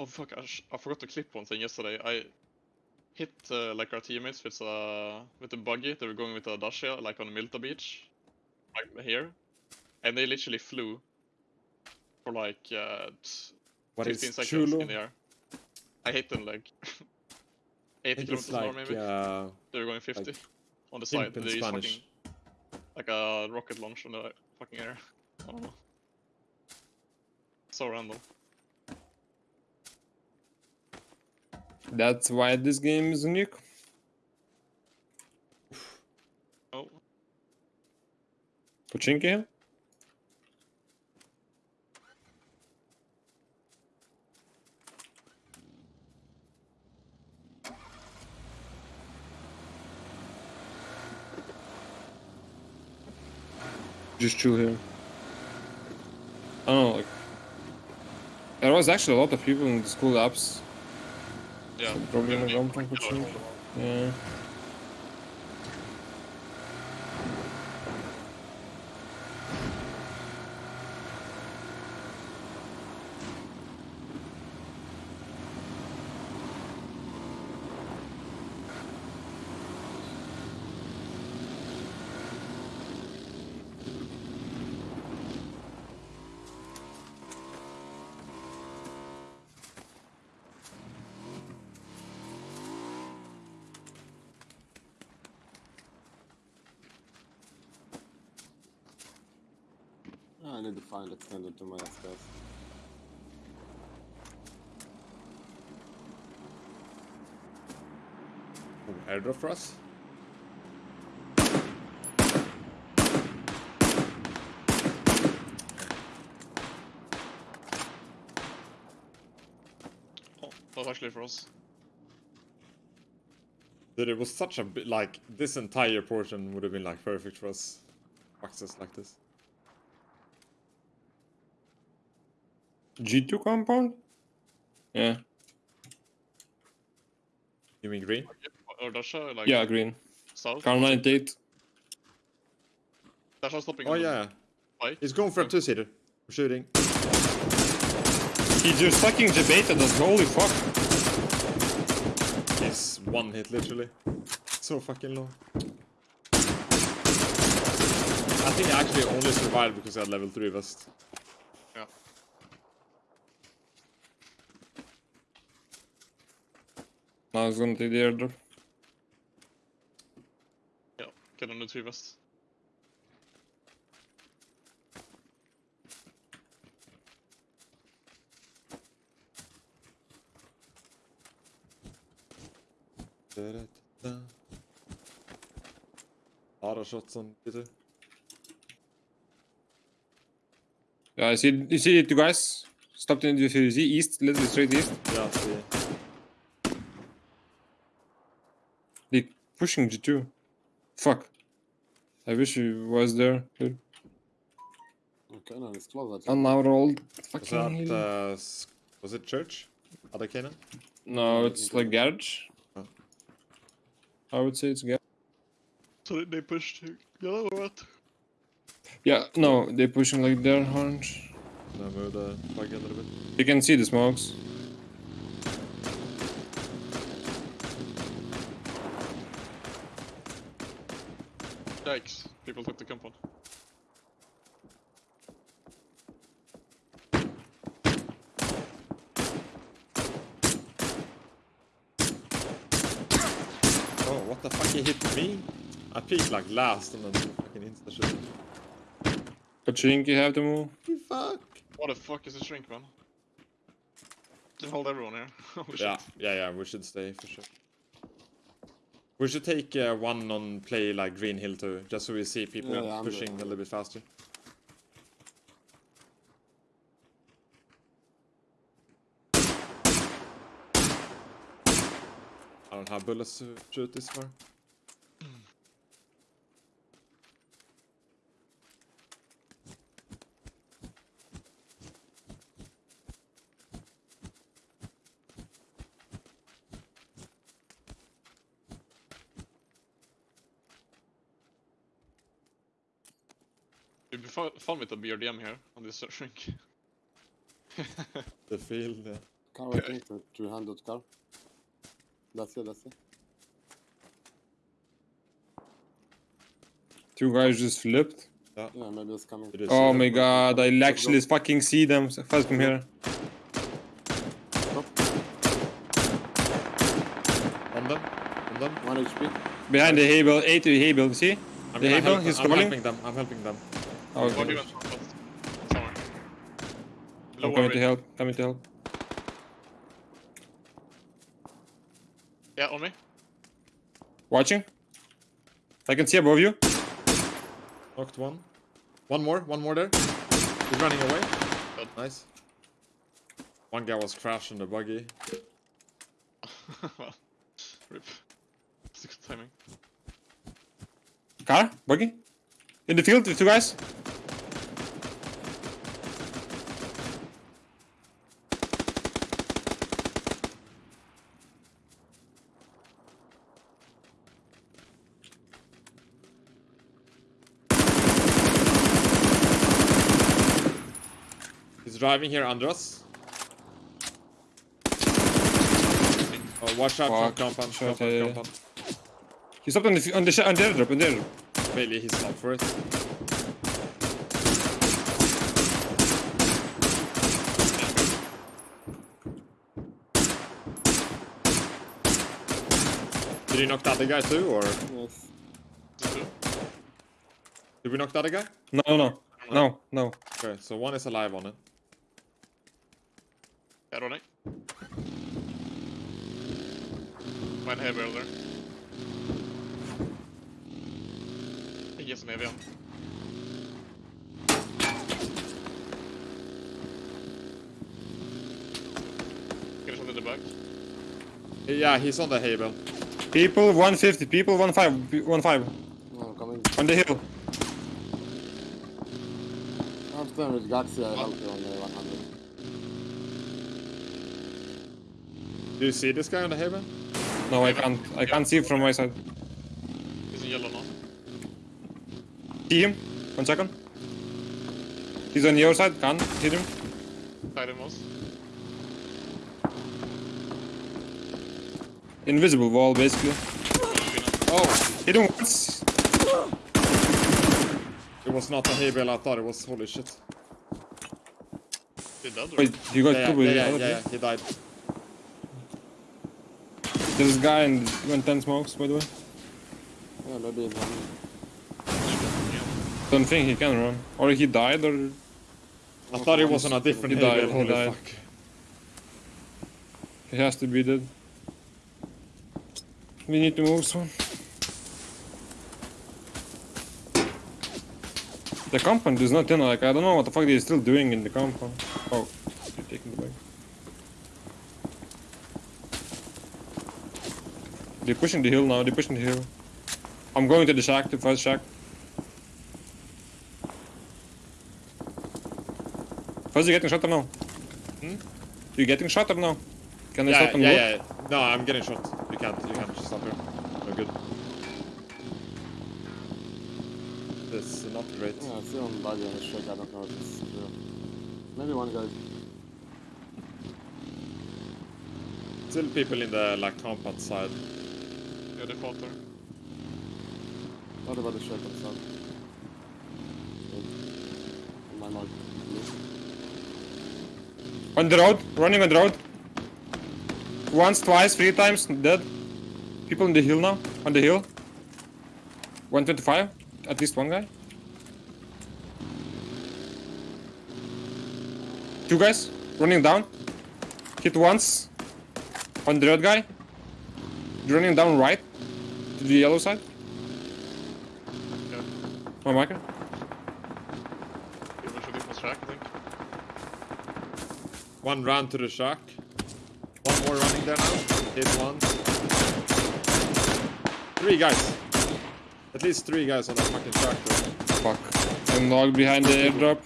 Oh fuck! I, sh- I forgot to clip one thing yesterday. I hit uh, like our teammates with a with a buggy. They were going with a Dacia like on Mylta Beach, like here, and they literally flew for like uh, What 15 is seconds Chulo? in the air. I hit them like 80 I kilometers an hour maybe. uh, they were going 50 like on the side. They used fucking like a rocket launch on the fucking air. I don't know. So random. That's why this game is unique. Oh, Pochinki? Just chill here. I don't know, like... There was actually a lot of people in the school apps. Yeah. Probably Maybe gonna come I need to find extended to my S-Class. airdrop for us. Oh, that was actually for us. Dude, it was such a bit like this entire portion would have been like perfect for us. Access like this. G2 compound? Yeah. You mean green? Or Dasha, uh, like Yeah, green. south. Car 98. Dasha stopping. Oh yeah, bike. he's going for a two-seater. I'm shooting. He just fucking debated us, holy fuck. He's one hit literally. So fucking low. I think I actually only survived because I had level 3 vest. Yeah. Now he's gonna take the airdrop. Yeah. Get on the tree vest. Da-da-da-da. Lot of shots on Peter. Yeah, I see, you see two guys. Stopped in the see east, literally straight east. Yeah, see. They pushing G2. Fuck. I wish he was there. Dude. Okay, no, it's close. And now rolled. Was Fucking. that, uh, was it church? Other cannon? no, it's like garage. Oh. I would say it's garage. So they- they pushed yellow or what? Yeah, no, they're pushing like their orange. No, move the plug a little bit. You can see the smokes. Yikes! People took the compound. Oh, what the fuck? He hit me? I peeked like last and then fucking insta shit. you have to move. Fuck. What the fuck is a shrink, man? Just hold everyone here. Oh, yeah, yeah, yeah, we should stay for sure. We should take uh, one on play like Green Hill too, just so we see people Yeah, pushing a little bit faster. I don't have bullets to shoot this far. It'd be fu- fun with a BRDM here on this shrink. The field, yeah. Car waiting to, to hand out car. That's it, that's it. Two guys just flipped. Yeah, maybe it's coming. It is. Oh uh, my god, I actually fucking see them. First come here. Stop. On them. On them. One HP. Behind the hay bale, 80 hay bale, see? I'm, The gonna Able, he's I'm crawling. helping them. I'm helping them. Oh, Buggy okay. went front left. Somewhere. I'm Lower coming to help, coming to help. Yeah, on me. Watching? I can see above you. Knocked one. One more. One more there. He's running away. Good. Nice. One guy was crashing the buggy. well, rip. It's good timing. Car? Buggy? In the field, the two guys? He's driving here under us. Oh, watch out Fuck, from compound. shot, Compound, compound. He's up on the, on the, on the airdrop, on the airdrop. Maybe he's not for it. Did he knock the other guy too, or Yes. Just two. did we knock the other guy? No, no, no, no. Okay, so one is alive on it. Yeah, running. One heavy over there. I guess maybe on. Get a shot in the back. Yeah, he's on the hay bale. People 150, people 15, 15 No, I'm coming. on the hill. I'm staying with Gaxi, I help you on the 100. Do you see this guy on the hay bale? No, I can't. I can't see from my side. He's in yellow now. See him? One second. He's on your side. Can't hit him. Tied him most. Invisible wall, basically. Oh, Hit him once. it was not a hay bale. I thought it was. Holy shit. He dead or? Wait, you got Yeah, two yeah, with yeah, the yeah, other yeah, he died. two? There's a guy in went 10 smokes, by the way. Yeah, maybe it's one. I don't think he can run. Or he died, or... I thought he was on a different He died, bale. he Holy died. fuck. He has to be dead. We need to move soon. The compound is not in, like, I don't know what the fuck they're still doing in the compound. Oh, you're taking the bag. They're pushing the hill now, they're pushing the hill. I'm going to the shack, the first shack. First, you getting shot or no? Hmm? You getting shot or no? Can I Yeah, stop and yeah, look? yeah. No, I'm getting shot. You can't. You can't just stop here. No good. This is not great. Yeah, I see one buggy on the shake, I don't know if it's true. Maybe one guy. Still people in the like compound side. Yeah, they fought there. What about the shake on the my mark. On the road, running on the road. Once, twice, three times, dead. People on the hill now, on the hill. 125, at least one guy. Two guys, running down. Hit once. On the red guy. Running down right. To the yellow side. Yeah. My marker. He was shooting from track, I think. One ran to the shack. One more running there now. Hit one. Three guys. At least three guys on that fucking shack. though. Fuck. I'm logged behind the airdrop.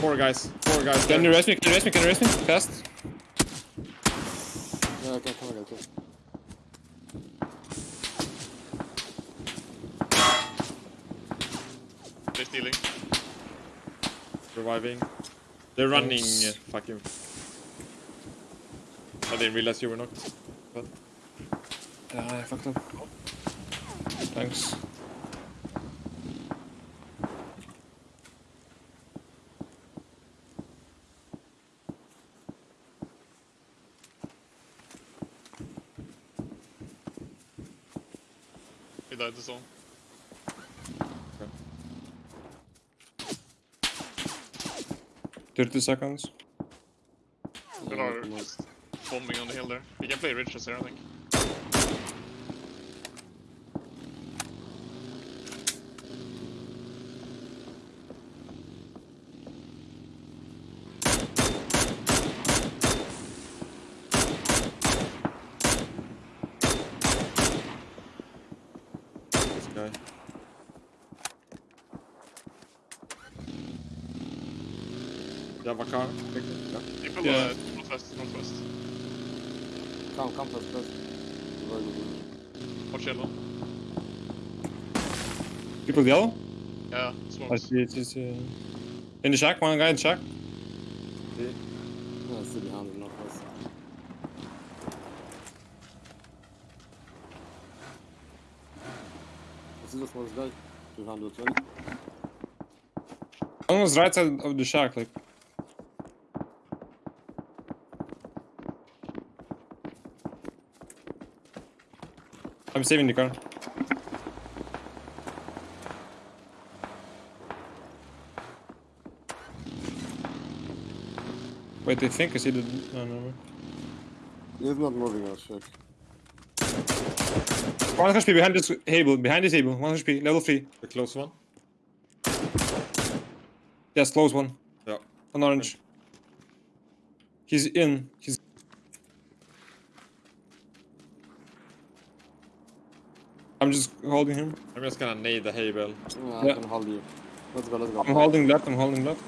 Four guys. Four guys. Can there. you rest me? Can you rest me? Can you rest me? Fast. Yeah, I can come again too. They're stealing. Reviving. They're running Oops. fucking. I didn't realize you were not. But. Nah, I fucked up. Thanks. You died the song. 30 seconds. Are bombing on the hill there. We can play Richards here, I think. You have a car? Victor? Yeah. People Yeah. uh, northwest, northwest. Come, come first, first. Very good. Watch yellow. People yellow? Yeah, I smokes. see it. It's, uh, in the shack, one guy in the shack. Yeah, still behind him, northwest. I see the smallest guy. 220. One was right side of the shack, like. I'm saving the car. Wait, they think I see the. No, no, no. He's not moving, I'll check. One HP behind this table. Behind this table. One HP. Level 3. The close one? Yes, close one. Yeah. On orange. He's in. He's. I'm just holding him. I'm just gonna nade the hay bale. Yeah, I Yeah. can hold you. Let's go, let's go. I'm holding left. I'm holding left.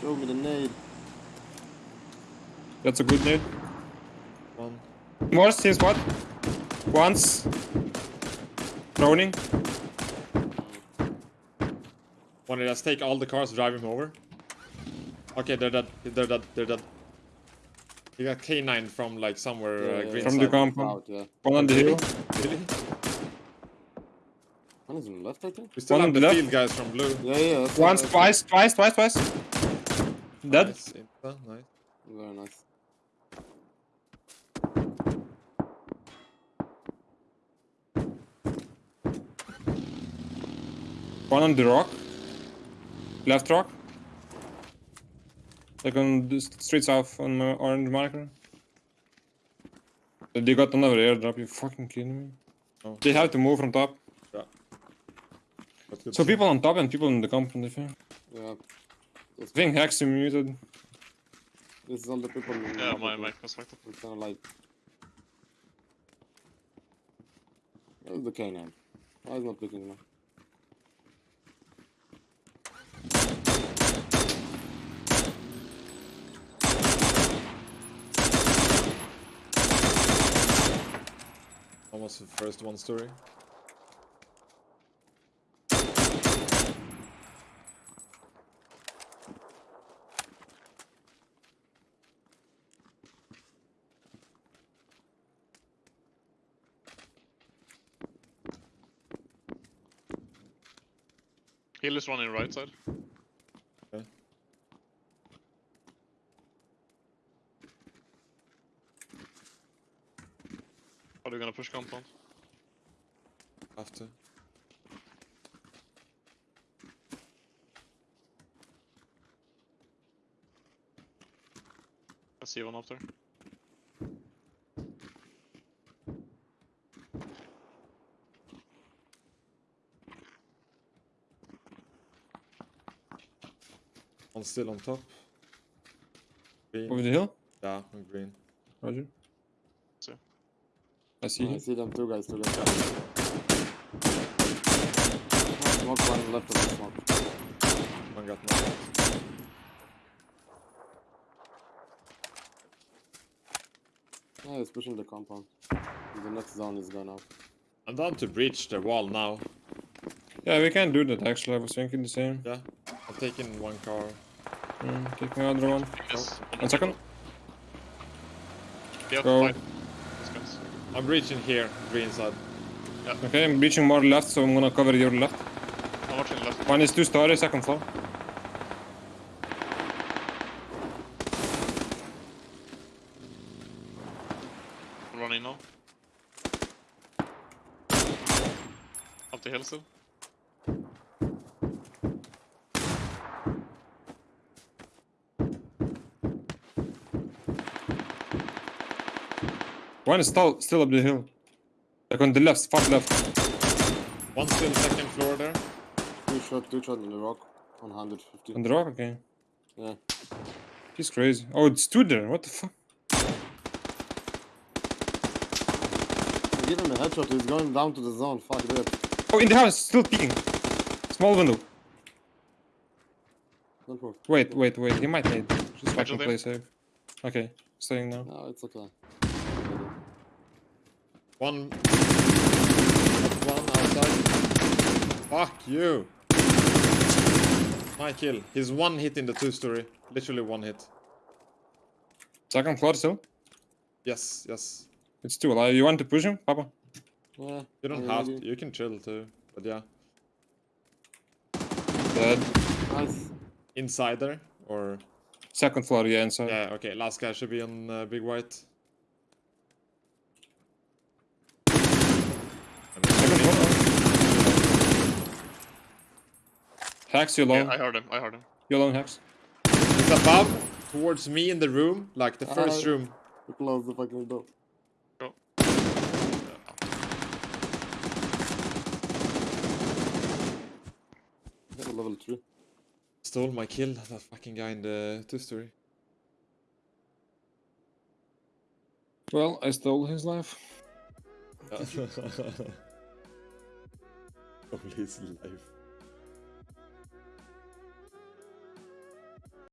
Show me the nade. That's a good nade. One. More, same spot. Once. Droning. One of us take all the cars, drive him over. Okay, they're dead. They're dead. They're dead. You got K9 from like somewhere Yeah, uh, green From side. the compound. Out, yeah. One on the hill. Really? One is on the left, I think. We still One have on the the left. field guys from blue. Yeah, yeah. that's- Once, that's- twice, twice, twice, twice. Dead. Nice. Insta, nice. Very nice. One on the rock. Left rock. Like on the s- straight south on my orange marker. They got another airdrop, you fucking kidding me? Oh. They have to move from top. Yeah. good. So people on top and people in the compound, I think. Yeah. I think Hex is muted. This is all the people. in Yeah, the my people. mic was fucked up. It's kind of like. Where's the canine? Why is not picking now? Almost the first one story. Is running right side. Are you gonna push compound? After. I see one up there. One still on top. Green. Over the hill. Yeah, on green. Roger. See. I see I him. see them two guys together. Smoke one left of the smoke. One got knocked. Yeah, he's pushing the compound. The next zone is gone out. I'm down to breach the wall now. Yeah, we can do that actually. I was thinking the same. Yeah. I'm taking one car. Mm, take my other one. Yes. One second. They have Go. to fight. These guys. I'm reaching here, green side. Okay, I'm reaching more left, so I'm gonna cover your left. I'm watching left. One is two stories, second floor. I'm running now. Up the hill still. One is still still up the hill. Like on the left, far left. One still second floor there. Two shot, two shot on the rock. 150. On the rock, okay. Yeah. He's crazy. Oh, it's two there. What the fuck? Give him a headshot, he's going down to the zone. Fuck that. Oh, in the house, still peeking. Small window. Don't move. Wait, wait, wait. He might need. Just fucking there. play safe. Okay, staying now. No, it's okay. One. One outside. Fuck you. My kill. He's one hit in the two story. Literally one hit. Second floor still. Yes, yes. It's two alive. You want to push him, Papa? Yeah. You don't yeah, have maybe. to. You can chill too. But yeah. Dead. Nice. Inside there? Or. Second floor, yeah, inside. Yeah, okay. Last guy should be on uh, Big White. Second floor. Hacks, you Yeah, alone. I heard him. I heard him. You're alone, Hacks. It's above, towards me in the room. Like the first Uh, room. Close the fucking door. Go. Got level 3. Stole my kill. That fucking guy in the two story. Well, I stole his life. Only his life.